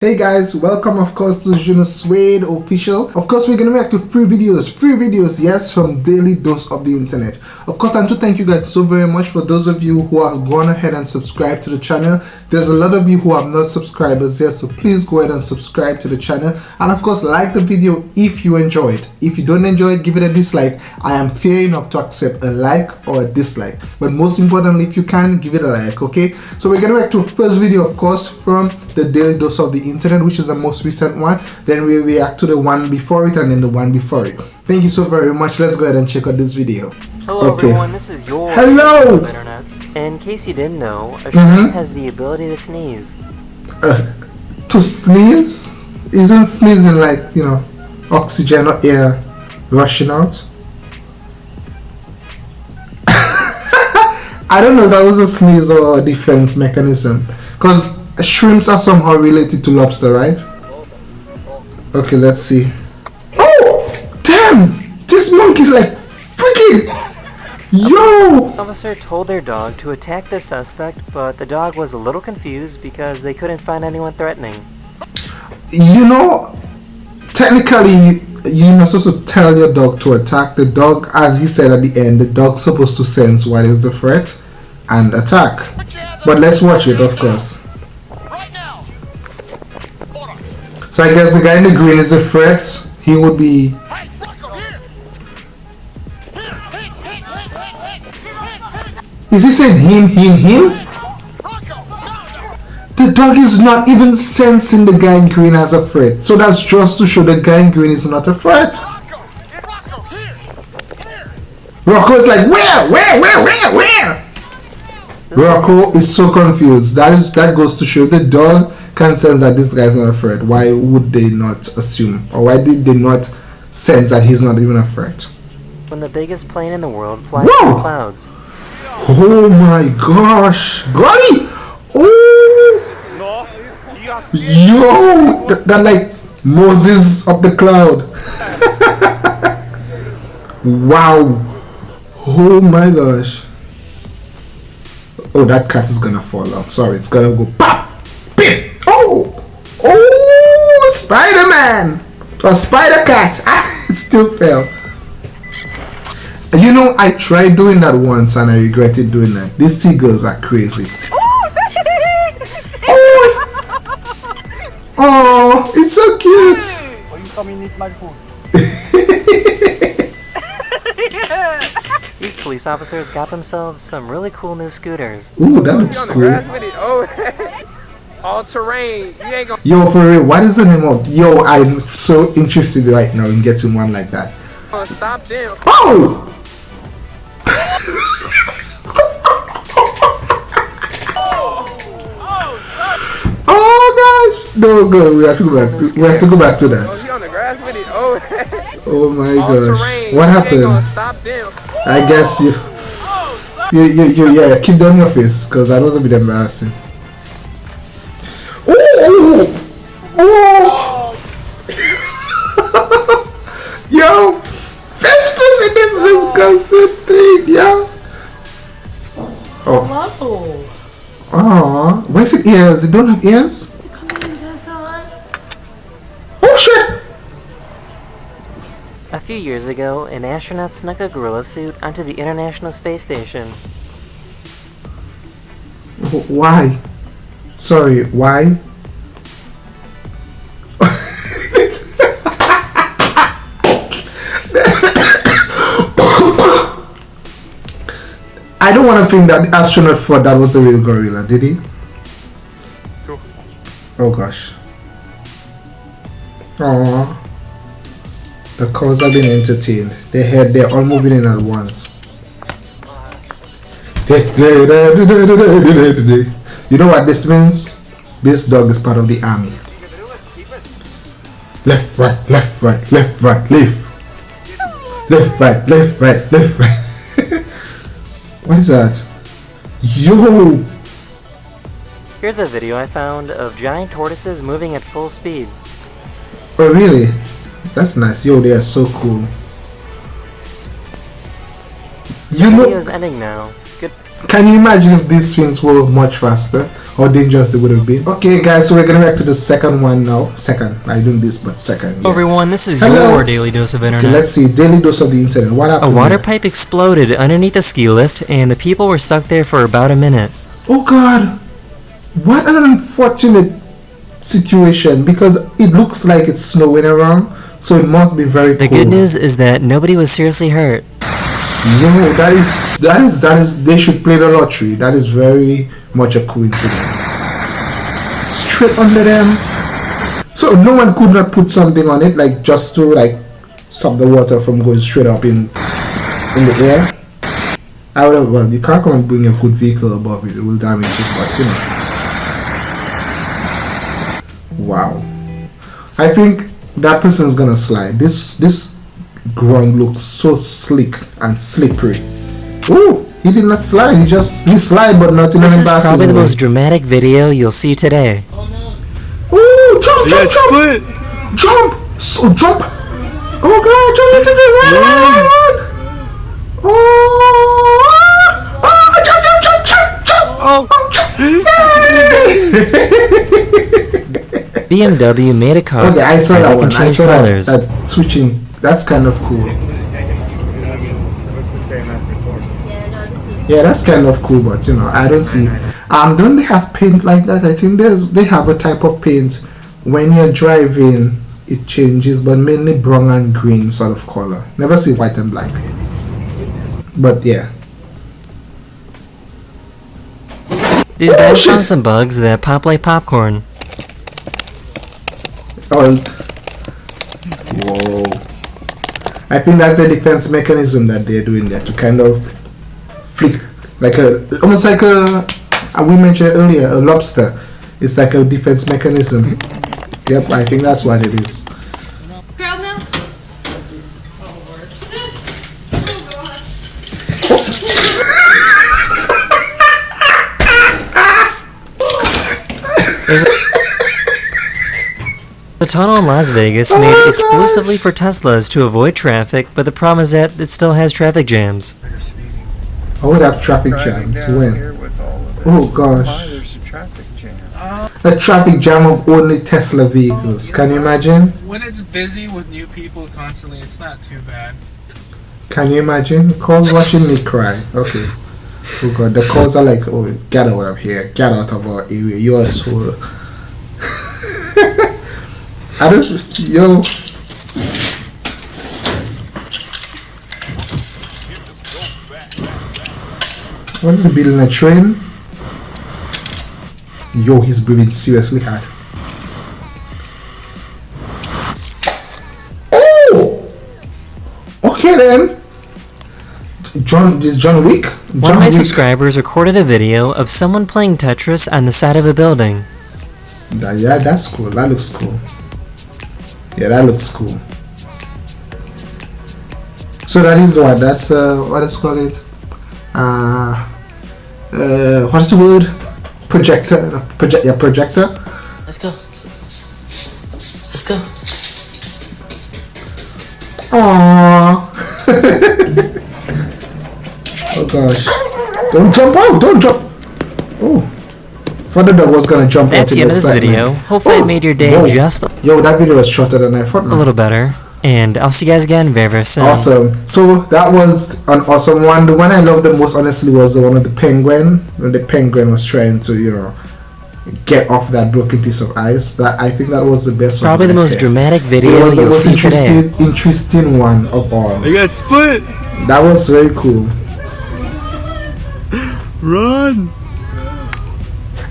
Hey guys, welcome of course to Juno Suede official. Of course, we're gonna react to free videos, free videos, yes, from Daily Dose of the Internet. Of course, and to thank you guys so very much for those of you who have gone ahead and subscribed to the channel. There's a lot of you who have not subscribers yet, so please go ahead and subscribe to the channel. And of course, like the video if you enjoy it. If you don't enjoy it, give it a dislike. I am fair enough to accept a like or a dislike. But most importantly, if you can, give it a like, okay? So we're gonna react to first video, of course, from the Daily Dose of the internet which is the most recent one then we react to the one before it and then the one before it. Thank you so very much. Let's go ahead and check out this video. Hello okay. everyone this is your hello! Internet. In case you didn't know a mm -hmm. has the ability to sneeze. Uh, to sneeze? Isn't sneezing like you know oxygen or air rushing out? I don't know if that was a sneeze or a defense mechanism. Because shrimps are somehow related to lobster, right? Okay, let's see. Oh! Damn! This monkey's like freaking... Yo! Officer told their dog to attack the suspect, but the dog was a little confused because they couldn't find anyone threatening. You know, technically, you're not supposed to tell your dog to attack. The dog, as he said at the end, the dog's supposed to sense what is the threat and attack. But let's watch it, of course. So I guess the guy in the green is a threat. He would be... Is he saying him, him, him? The dog is not even sensing the guy in green as a threat. So that's just to show the guy in green is not a threat. Rocco is like, where, where, where, where, where? Rocco is so confused. That is that goes to show the dog can sense that this guy's not a threat, why would they not assume, or why did they not sense that he's not even a threat? When the biggest plane in the world flies through the clouds. Oh my gosh, Granny! Oh! Yo! That, that like Moses of the cloud. wow! Oh my gosh. Oh, that cat is gonna fall off. Sorry, it's gonna go pop! Bip! Oh! Oh! Spider-Man or Spider-Cat. Ah, it still fell. You know, I tried doing that once and I regretted doing that. These seagulls are crazy. oh, oh it's so cute. Oh, you come eat my food. These police officers got themselves some really cool new scooters. Ooh, that looks cool oh. all terrain. You ain't gonna. Yo, for real, what is the name of? Yo, I'm so interested right now in getting one like that. Oh, stop them. Oh! Oh, oh gosh! No, go. We have to go back. We have to go back to that. Oh, he on the grass with it. Oh. oh my gosh! What happened? I guess you. You, you, you, yeah, keep down your face, because that was a bit embarrassing. Oh! yo! This this is disgusting thing, yo! Oh. Oh. Where's the ears? It don't have ears? Oh shit! A few years ago, an astronaut snuck a gorilla suit onto the International Space Station. Why? Sorry, why? I don't want to think that the astronaut thought that was a real gorilla, did he? Sure. Oh gosh. Aww. The cars are being entertained. They head they're all moving in at once. You know what this means? This dog is part of the army. Left, right, left, right, left, right, left. Left, right, left, right, left, right. What is that? Yo! Here's a video I found of giant tortoises moving at full speed. Oh really? That's nice. Yo, they are so cool. You know, video's ending now. Good. Can you imagine if these things were much faster? how dangerous it would have been. Okay, guys, so we're gonna react to the second one now. Second, I doing this, but second. Hello yeah. everyone, this is Hello. your daily dose of internet. Okay, let's see. Daily dose of the internet. What happened? A water there? pipe exploded underneath a ski lift, and the people were stuck there for about a minute. Oh God! What an unfortunate situation because it looks like it's snowing around, so it must be very The cold. good news is that nobody was seriously hurt. No, that is that is that is they should play the lottery. That is very much a coincidence. Straight under them. So no one could not put something on it, like just to like stop the water from going straight up in in the air. I would have well you can't come and bring a good vehicle above it, it will damage it, but you know. Wow. I think that person's gonna slide. This this ground looks so slick and slippery. Ooh, he did not slide. He just he slide, but not in This an is embarrassing probably the most dramatic video you'll see today. Ooh, jump, jump, jump, split. jump, so jump. Oh God, jump into the run. Oh, oh, jump, jump, jump, jump, jump. Oh. Oh, jump. BMW made a car Okay, I saw that one. can change saw that, colors. that switching. That's kind of cool. Yeah, that's kind of cool, but you know, I don't see. Um, don't they have paint like that? I think there's they have a type of paint when you're driving, it changes, but mainly brown and green sort of color. Never see white and black. But yeah, These guys found some bugs that pop like popcorn. Oh, whoa! I think that's the defense mechanism that they're doing there to kind of flick, like a almost like a we mentioned earlier a lobster. It's like a defense mechanism. Yep, I think that's what it is. Girl now? There's a, a tunnel in Las Vegas Oh, made gosh. exclusively for Teslas to avoid traffic, but the problem is that it still has traffic jams. I would have traffic jams when. here with all of this. Oh gosh, there's a traffic jam. a traffic jam of only Tesla vehicles. Can you imagine? When it's busy with new people constantly, it's not too bad. Can you imagine? Calls watching me cry. Okay. Oh god, the calls are like, oh, get out of here, get out of our area. You are so. I don't, yo. What is he building a train? Yo, he's breathing seriously hard. Oh! Okay then. John, this John Wick. John One of my Wick. subscribers recorded a video of someone playing Tetris on the side of a building. That- yeah, that's cool. That looks cool. Yeah, that looks cool. So that is what? That's uh, what is called it? Uh, uh, what's the word? Projector. no, Project. Yeah, projector. Let's go. Let's go. Aww. oh gosh. Don't jump out. Don't jump. Oh. Father dog was gonna jump That's out the end of this excitement. video. Hopefully Oh, it made your day whoa. just a Yo, that video was shorter than I thought. man. little better. And I'll see you guys again very, very soon. Awesome. So that was an awesome one. The one I loved the most, honestly, was the one of the penguin. When the penguin was trying to, you know, get off that broken piece of ice. That I think that was the best one. Probably the most had. dramatic It video was the you'll most see today. interesting, interesting one of all. I got split. That was very cool. Run.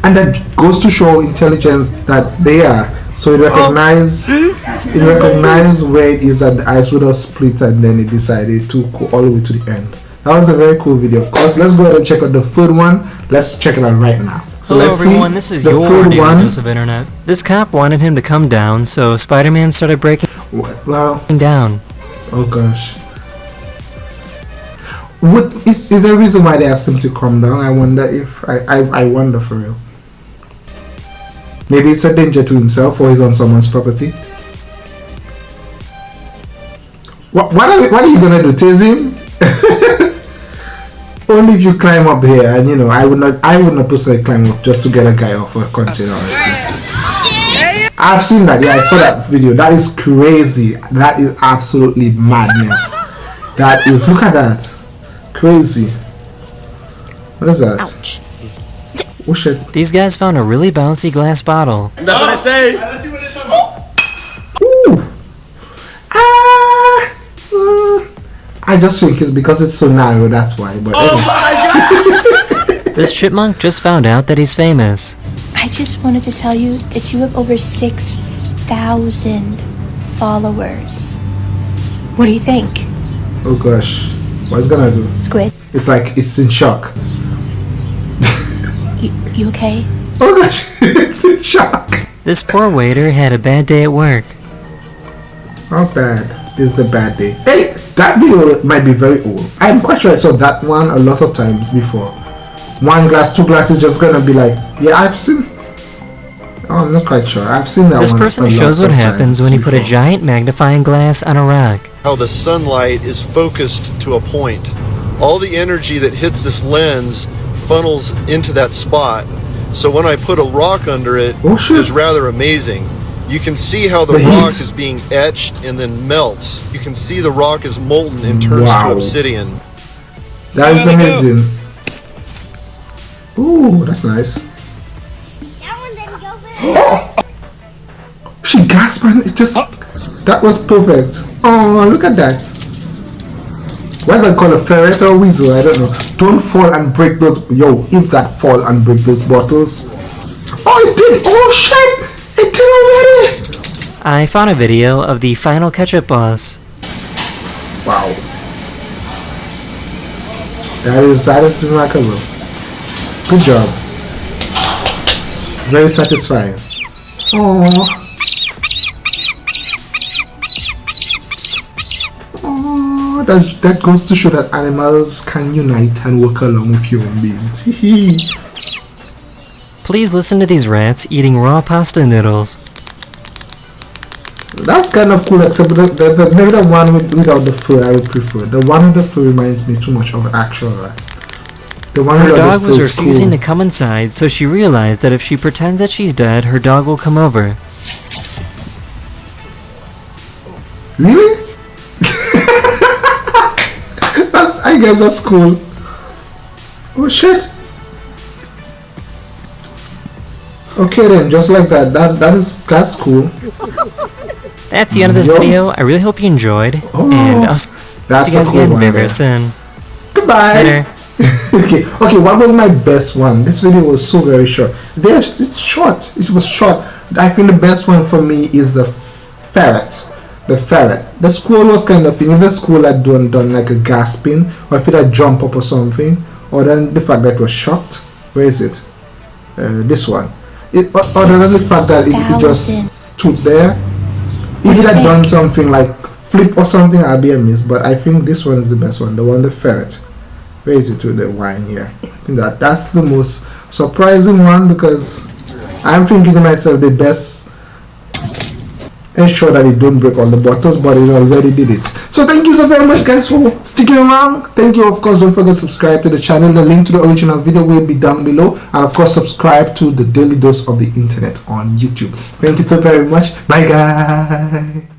And that goes to show intelligence that they are. So it recognize oh. it recognize where it is that the ice would have split and then it decided to go all the way to the end. That was a very cool video. Of course, let's go ahead and check out the third one. Let's check it out right now. So Hello let's everyone, see this is the your daily one. dose of internet. This cop wanted him to come down, so Spider-Man started breaking Well, down. oh gosh. What is is there a reason why they asked him to come down? I wonder if I I, I wonder for real. Maybe it's a danger to himself or he's on someone's property. What what are, what are you gonna do? Tase him? only if you climb up here, and you know, I would not, I would not personally climb up just to get a guy off a container. Honestly. I've seen that. Yeah, I saw that video. That is crazy. That is absolutely madness. That is. Look at that. Crazy. What is that? Ouch. Oh shit. These guys found a really bouncy glass bottle. That's what I say. Ooh. Ah. Mm. I just think it's because it's so narrow. That's why. But anyway. This chipmunk just found out that he's famous. I just wanted to tell you that you have over 6,000 followers. What do you think, oh gosh, what's gonna do? Squid? It's like it's in shock. You, you okay? Oh gosh, it's in shock. This poor waiter had a bad day at work. How bad is the bad day? Hey, that video might be very old. I'm quite sure I saw that one a lot of times before. One glass, two glasses, just gonna be like, yeah, I've seen. Oh, I'm not quite sure. I've seen that one. This person a shows lot what happens times when you put a giant magnifying glass on a rock. how the sunlight is focused to a point. All the energy that hits this lens funnels into that spot. So when I put a rock under it, Oh, shit. it's rather amazing. You can see how the, The rock heat. is being etched and then melts. You can see the rock is molten and turns Wow. to obsidian. That is amazing. Ooh, that's nice. Oh! She gasped and it just that was perfect. Oh, look at that. What's that called a ferret or a weasel? I don't know. Don't fall and break those. Yo, if that fall and break those bottles. Oh, it did. Oh shit! It did already. I found a video of the final ketchup boss. Wow. That is that is remarkable. Good job. Very satisfying. Oh. That, that goes to show that animals can unite and work along with human beings. Please listen to these rats eating raw pasta noodles. That's kind of cool, except the, the, the, maybe the one with, without the fur I would prefer. The one with the fur reminds me too much of an actual rat. The one Her dog the was refusing cool. to come inside, so she realized that if she pretends that she's dead, her dog will come over. Really? Guess that's cool. Oh shit. Okay then, just like that. That that is that's cool. That's the end of this Yo. video. I really hope you enjoyed, Oh, and I'll see That's you guys cool again very, there. soon. Goodbye. Later. okay, okay. What was my best one? This video was so very short. There's it's short. It was short. I think the best one for me is a ferret. The ferret. The squirrel was kind of thing. If the squirrel had done done like a gasping, or if it had jumped up or something, or then the fact that it was shocked. Where is it? Uh, this one. It, other than the fact that it, it just stood there. If it had done something like flip or something, I'd be amazed. But I think this one is the best one. The one the ferret. Where is it with the wine here? I think that that's the most surprising one because I'm thinking to myself the best ensure that it don't break all the bottles but it already did it. So thank you so very much guys for sticking around. Thank you of course don't forget to subscribe to the channel. The link to the original video will be down below. And of course subscribe to the daily dose of the internet on youtube. Thank you so very much. Bye guys